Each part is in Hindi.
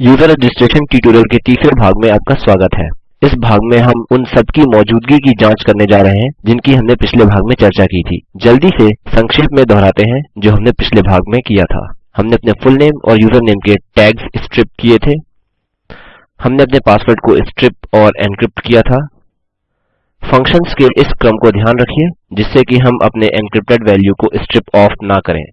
यूज़र रजिस्ट्रेशन ट्यूटोरियल के तीसरे भाग में आपका स्वागत है। इस भाग में हम उन सब की मौजूदगी की जाँच करने जा रहे हैं, जिनकी हमने पिछले भाग में चर्चा की थी। जल्दी से संक्षेप में दोहराते हैं, जो हमने पिछले भाग में किया था। हमने अपने फुल नेम और यूज़र नेम के टैग्स स्ट्रिप किए थे। हमने अपने पासवर्ड को स्ट्रिप और एन्क्रिप्ट किया था। फंक्शन्स के इस क्रम को ध्यान रखिए, जिससे कि हम अपने एन्क्रिप्टेड वैल्यू को स्ट्रिप ऑफ़ ना करें।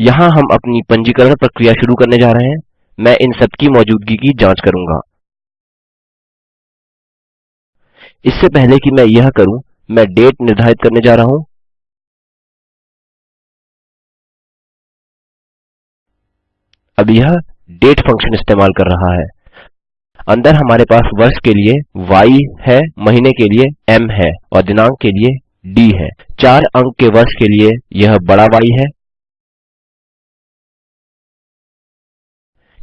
यहाँ हम अपनी पंजीकरण प्रक्रिया शुरू करने जा रहे हैं। मैं इन सब की मौजूदगी की जाँच करूँगा। इससे पहले कि मैं यह करूँ, मैं डेट निर्धारित करने जा रहा हूँ। अब यह डेट फ़ंक्शन इस्तेमाल कर रहा है। अंदर हमारे पास वर्ष के लिए y है, महीने के लिए m है और दिनांक के लिए d है। चार अंक के वर्ष के लिए यह बड़ा Y है।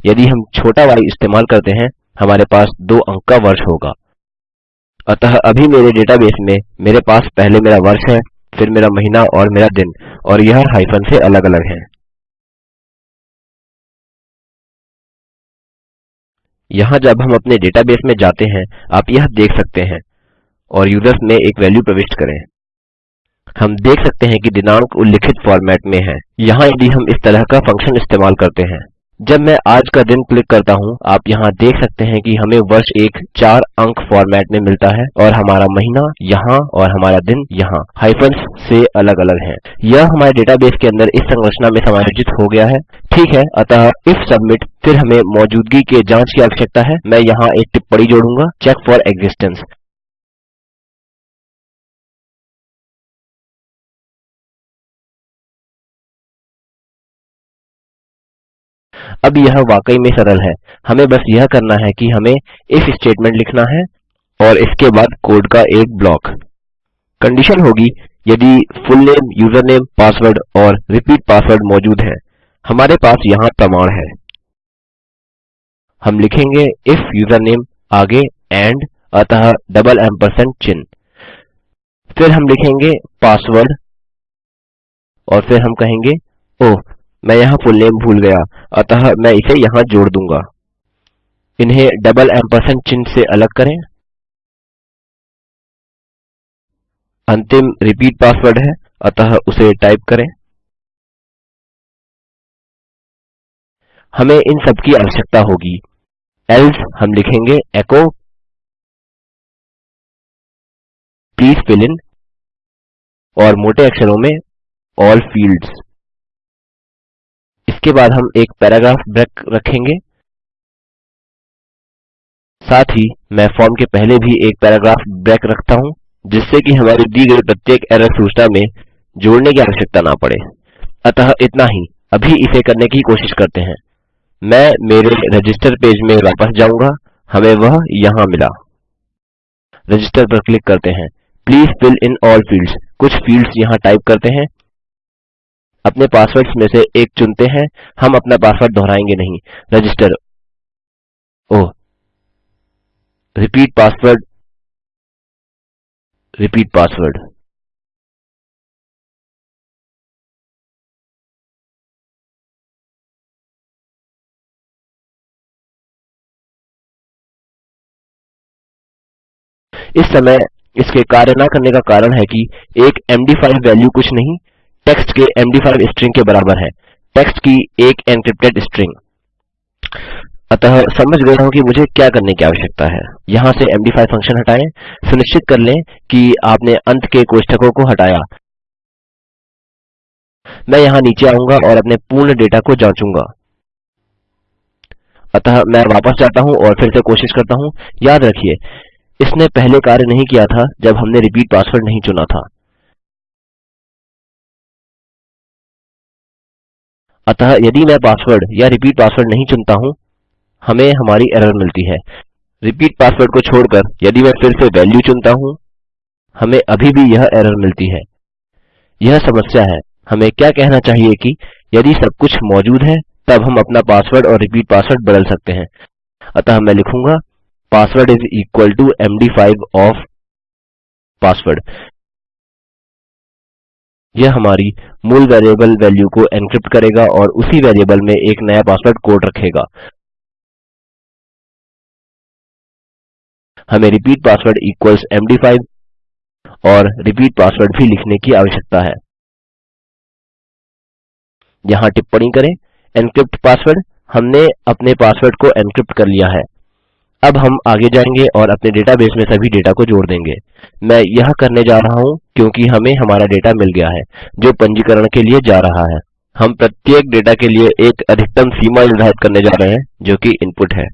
यदि हम छोटा y इस्तेमाल करते हैं, हमारे पास दो अंक का वर्ष होगा। अतः अभी मेरे डेटाबेस में मेरे पास पहले मेरा वर्ष है, फिर मेरा महीना और मेरा दिन, और यह हाइफन से अलग अलग है। यहाँ जब हम अपने डेटाबेस में जाते हैं, आप यह देख सकते हैं और यूज़र्स में एक वैल्यू प्रविष्ट करें। हम देख सकते हैं कि दिनांक उल्लिखित फॉर्मेट में है। यहाँ यदि हम इस तरह का फ़ंक्शन इस्तेमाल करते हैं जब मैं आज का दिन क्लिक करता हूँ, आप यहाँ देख सकते हैं कि हमें वर्ष एक चार अंक फॉर्मेट में मिलता है और हमारा महीना यहाँ और हमारा दिन यहाँ, हाइफन्स से अलग अलग हैं। यह हमारे डेटाबेस के अंदर इस संरचना में समायोजित हो गया है। ठीक है, अतः इफ़ सबमिट, फिर हमें मौजूदगी के जाँच की आवश्यकता है। मैं यहाँ एक टिप्पणी जोड़ूँगा, चेक फॉर एक्जिस्टेंस अब यह वाकई में सरल है। हमें बस यह करना है कि हमें इफ़ स्टेटमेंट लिखना है और इसके बाद कोड का एक ब्लॉक। कंडीशन होगी यदि full name, user name, password और रिपीट पासवर्ड मौजूद है। हमारे पास यहाँ प्रमाण है। हम लिखेंगे इफ़ यूजरनेम आगे एंड, अतः डबल एम्परसेंड चिन्ह। फिर हम लिखेंगे पासवर्ड और फिर हम कहेंगे, ओह मैं यहाँ फुलनेम भूल गया। अतः मैं इसे यहाँ जोड़ दूँगा। इन्हें डबल एम्परसेंड चिन्ह से अलग करें। अंतिम रिपीट पासवर्ड है। अतः उसे टाइप करें। हमें इन सब की आवश्यकता होगी। एल्स हम लिखेंगे एको प्लीज़ फिल इन और मोटे अक्षरों में all fields इसके बाद हम एक पैराग्राफ ब्रेक रखेंगे। साथ ही मैं फॉर्म के पहले भी एक पैराग्राफ ब्रेक रखता हूँ, जिससे कि हमारी दी गई प्रत्येक एरर सूचना में जोड़ने की आवश्यकता ना पड़े। अतः इतना ही। अभी इसे करने की कोशिश करते हैं। मैं मेरे रजिस्टर पेज में वापस जाऊँगा। हमें वह यहाँ मिला। रजिस्टर पर क्लिक करते हैं। Please fill in all fields. कुछ फील्ड्स यहाँ टाइप करते हैं। अपने पासवर्ड्स में से एक चुनते हैं। हम अपना पासवर्ड दोहराएँगे नहीं। Register oh. Repeat password repeat password इस समय इसके कार्य न करने का कारण है कि एक मद5 वैल्यू कुछ नहीं। टेक्स्ट के मद5 स्ट्रिंग के बराबर है। टेक्स्ट की एक एन्क्रिप्टेड स्ट्रिंग। अतः समझ गया हूँ कि मुझे क्या करने की आवश्यकता है। यहाँ से मद5 फ़ंक्शन हटाएँ। सुनिश्चित कर लें कि आपने अंत के कोष्ठकों को हटाया। मैं यहाँ नीचे आऊँगा और अपने पूर्ण डेटा को जाँचूँगा। अतः मैं वापस जाता हूँ और फिर से कोशिश करता हूँ। याद रखिए, इसने पहले कार्य नहीं किया था जब हमने रिपीट पासवर्ड नहीं चुना था। अतः यदि मैं पासवर्ड या रिपीट पासवर्ड नहीं चुनता हूँ, हमें हमारी एरर मिलती है। रिपीट पासवर्ड को छोड़कर यदि मैं फिर से वैल्यू चुनता हूँ, हमें अभी भी यह एरर मिलती है। यह समस्या है। हमें क्या कहना चाहिए कि यदि सब कुछ मौजूद है, तब हम अपना पासवर्ड और रिपीट पासवर्ड बदल सकते हैं। अतः मैं लिखूँगा पासवर्ड इज़ इक्वल टू मद5 ऑफ़ पासवर्ड यह हमारी मूल वेरिएबल वैल्यू को एन्क्रिप्ट करेगा और उसी वेरिएबल में एक नया पासवर्ड कोड रखेगा। हमें रिपीट पासवर्ड इक्वल्स मद5 और रिपीट पासवर्ड भी लिखने की आवश्यकता है। यहाँ टिप्पणी करें, एन्क्रिप्ट पासवर्ड हमने अपने पासवर्ड को एन्क्रिप्ट कर लिया है। अब हम आगे जाएँगे और अपने डेटाबेस में सभी डेटा को जोड़ देंगे। मैं यह करने जा रहा हूँ क्योंकि हमें हमारा डेटा मिल गया है, जो पंजीकरण के लिए जा रहा है। हम प्रत्येक डेटा के लिए एक अधिकतम सीमा निर्धारित करने जा रहे हैं, जो कि इनपुट है।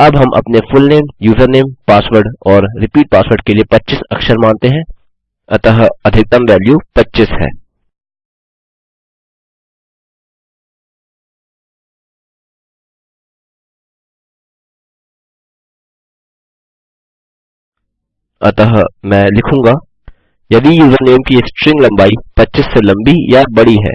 अब हम अपने full name, user name, password और रिपीट पासवर्ड के लिए 25 अक्षर मानते हैं। अतः अधिकतम वैल्यू 25 है। अतः मैं लिखूँगा, यदि यूजरनेम की स्ट्रिंग लंबाई 25 से लंबी या बड़ी है।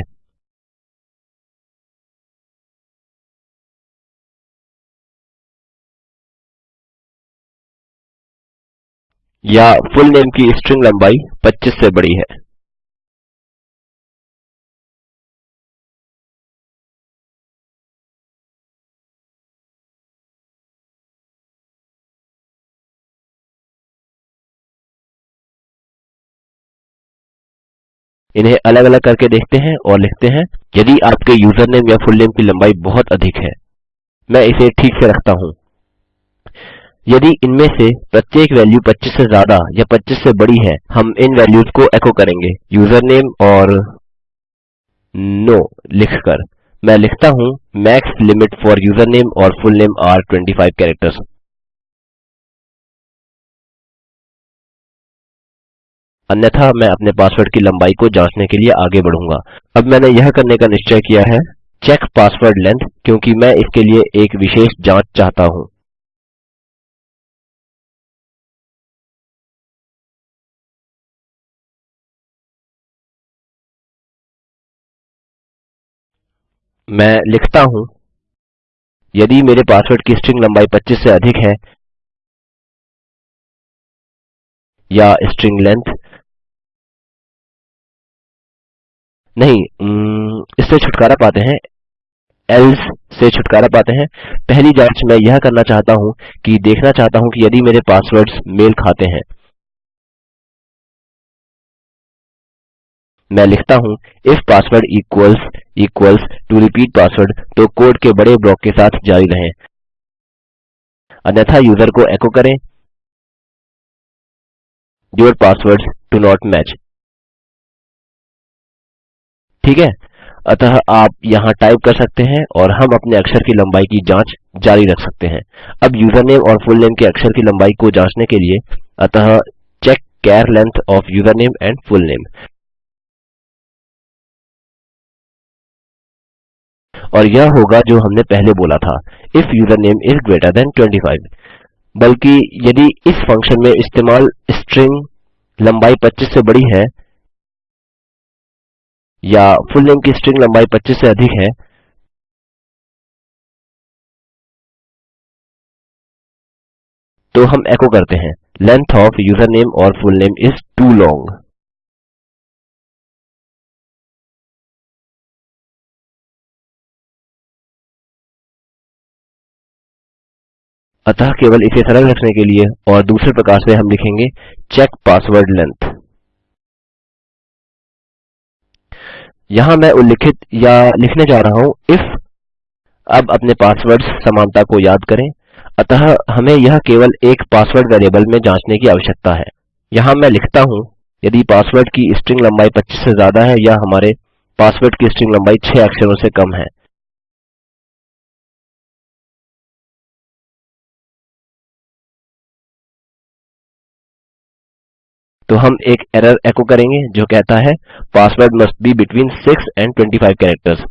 या फुल नेम की स्ट्रिंग लंबाई 25 से बड़ी है। इन्हें अलग अलग करके देखते हैं और लिखते हैं यदि आपके यूजरनेम या फुलनेम की लम्बाई बहुत अधिक है मैं इसे ठीक से रखता हूँ। यदि इनमें से प्रत्येक वैल्यू 25 से ज़्यादा या 25 से बड़ी है हम इन वैल्यूज़ को एको करेंगे यूजरनेम और नो no, लिखकर। मैं लिखता हूँ मैक्स लिमिट फोर यूजरनेम और फुलनेम आर 25 कैरेक्टर्स अन्यथा मैं अपने पासवर्ड की लंबाई को जांचने के लिए आगे बढ़ूँगा। अब मैंने यह करने का निश्चय किया है चेक पासवर्ड लेंथ क्योंकि मैं इसके लिए एक विशेष जाँच चाहता हूँ। मैं लिखता हूँ, यदि मेरे पासवर्ड की स्ट्रिंग लंबाई 25 से अधिक है, या स्ट्रिंग लेंथ नहीं इससे छुटकारा पाते हैं एल्से से छुटकारा पाते हैं। पहली जाँच मैं यह करना चाहता हूँ कि देखना चाहता हूँ कि यदि मेरे पासवर्ड्स मेल खाते हैं। मैं लिखता हूँ if password equals equals to repeat password तो कोड के बड़े ब्लॉक के साथ जारी रहें। अन्यथा यूज़र को एको करें। Your passwords do not match ठीक है? अतः आप यहाँ टाइप कर सकते हैं और हम अपने अक्षर की लंबाई की जाँच जारी रख सकते हैं। अब यूजरनेम और फुलनेम के अक्षर की लंबाई को जाँचने के लिए अतः चेक चार length of username and full name और यह होगा जो हमने पहले बोला था if username is greater than 25 बल्कि यदि इस फ़ंक्शन में इस्तेमाल स्ट्रिंग लंबाई 25 से बड़ी है या फुलनेम की स्ट्रिंग लंबाई 25 से अधिक है। तो हम एको करते हैं। लेंग्थ ओएफ यूजरनेम और full name is too long अतः केवल इसे सरल रखने के लिए और दूसरे प्रकार से हम लिखेंगे चेक पासवर्ड लेंथ यहाँ मैं उल्लिखित या लिखने जा रहा हूँ इफ़ अब अपने पासवर्ड्स समानता को याद करें। अतः हमें यह केवल एक पासवर्ड वेरिएबल में जांचने की आवश्यकता है। यहाँ मैं लिखता हूँ, यदि पासवर्ड की स्ट्रिंग लंबाई 25 से ज़्यादा है या हमारे पासवर्ड की स्ट्रिंग लंबाई 6 अक्षरों से कम है तो हम एक एरर एको करेंगे जो कहता है, password must be between 6 and 25 characters.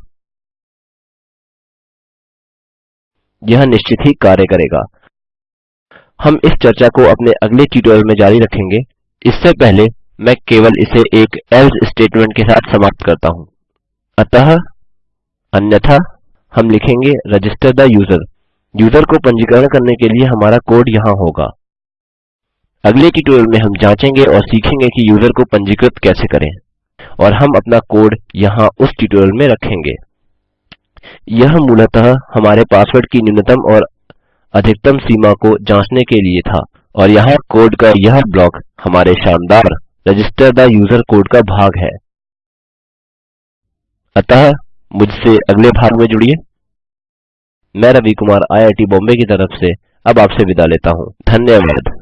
यह निश्चित ही कार्य करेगा। हम इस चर्चा को अपने अगले ट्यूटोरियल में जारी रखेंगे। इससे पहले मैं केवल इसे एक एल्से स्टेटमेंट के साथ समाप्त करता हूँ। अतः अन्यथा हम लिखेंगे, रजिस्टर द यूज़र। यूज़र को पंजीकरण करने के लिए हमारा कोड यहाँ होगा। अगले ट्यूटोरियल में हम जांचेंगे और सीखेंगे कि यूज़र को पंजीकृत कैसे करें। और हम अपना कोड यहाँ उस ट्यूटोरियल में रखेंगे। यह मूलतः हमारे पासवर्ड की न्यूनतम और अधिकतम सीमा को जांचने के लिए था। और यहाँ कोड का यह ब्लॉक हमारे शानदार रजिस्टर थे यूज़र कोड का भाग है। अतः मुझसे अगले भाग में जुड़िए। मैं रवि कुमार आईआईटी बॉम्बे की तरफ़ से अब आपसे विदा लेता हूँ। धन्यवाद।